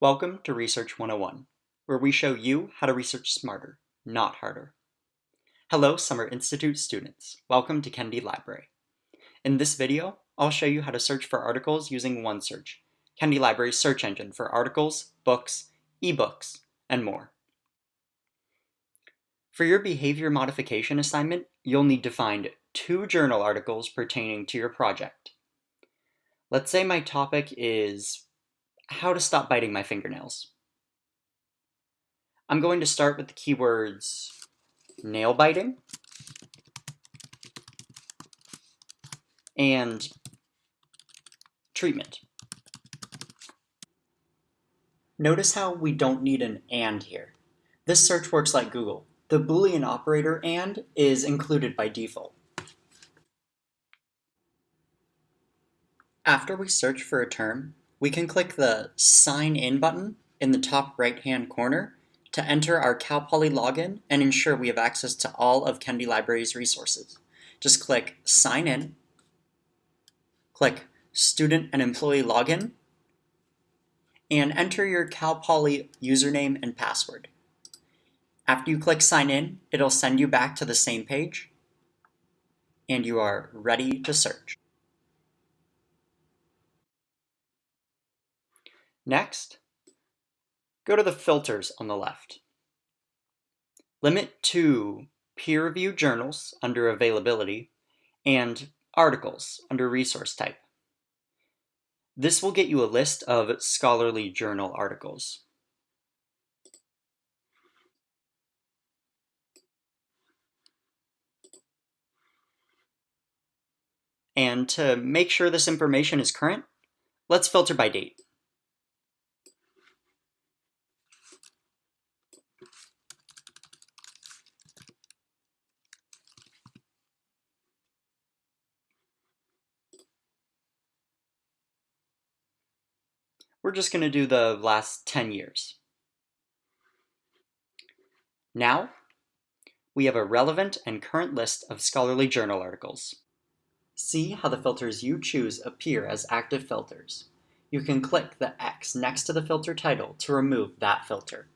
Welcome to Research 101, where we show you how to research smarter, not harder. Hello, Summer Institute students. Welcome to Kennedy Library. In this video, I'll show you how to search for articles using OneSearch, Kennedy Library's search engine for articles, books, ebooks, and more. For your behavior modification assignment, you'll need to find two journal articles pertaining to your project. Let's say my topic is how to stop biting my fingernails. I'm going to start with the keywords nail biting and treatment. Notice how we don't need an AND here. This search works like Google. The Boolean operator AND is included by default. After we search for a term, we can click the Sign In button in the top right-hand corner to enter our Cal Poly login and ensure we have access to all of Kennedy Library's resources. Just click Sign In, click Student and Employee Login, and enter your Cal Poly username and password. After you click Sign In, it'll send you back to the same page, and you are ready to search. Next, go to the filters on the left. Limit to peer-reviewed journals under availability and articles under resource type. This will get you a list of scholarly journal articles. And to make sure this information is current, let's filter by date. We're just going to do the last 10 years. Now, we have a relevant and current list of scholarly journal articles. See how the filters you choose appear as active filters. You can click the X next to the filter title to remove that filter.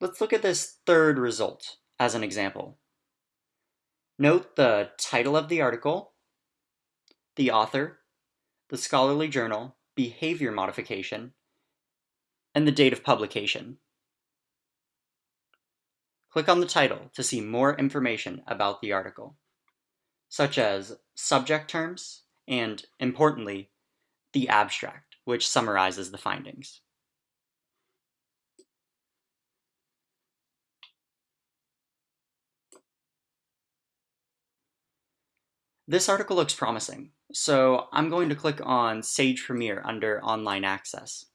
Let's look at this third result as an example. Note the title of the article the author, the scholarly journal, behavior modification, and the date of publication. Click on the title to see more information about the article, such as subject terms and, importantly, the abstract, which summarizes the findings. This article looks promising, so I'm going to click on Sage Premier under Online Access.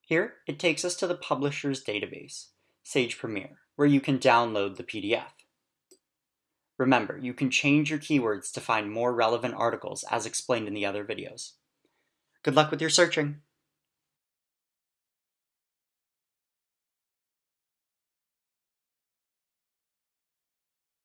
Here, it takes us to the publisher's database, Sage Premier, where you can download the PDF. Remember, you can change your keywords to find more relevant articles as explained in the other videos. Good luck with your searching!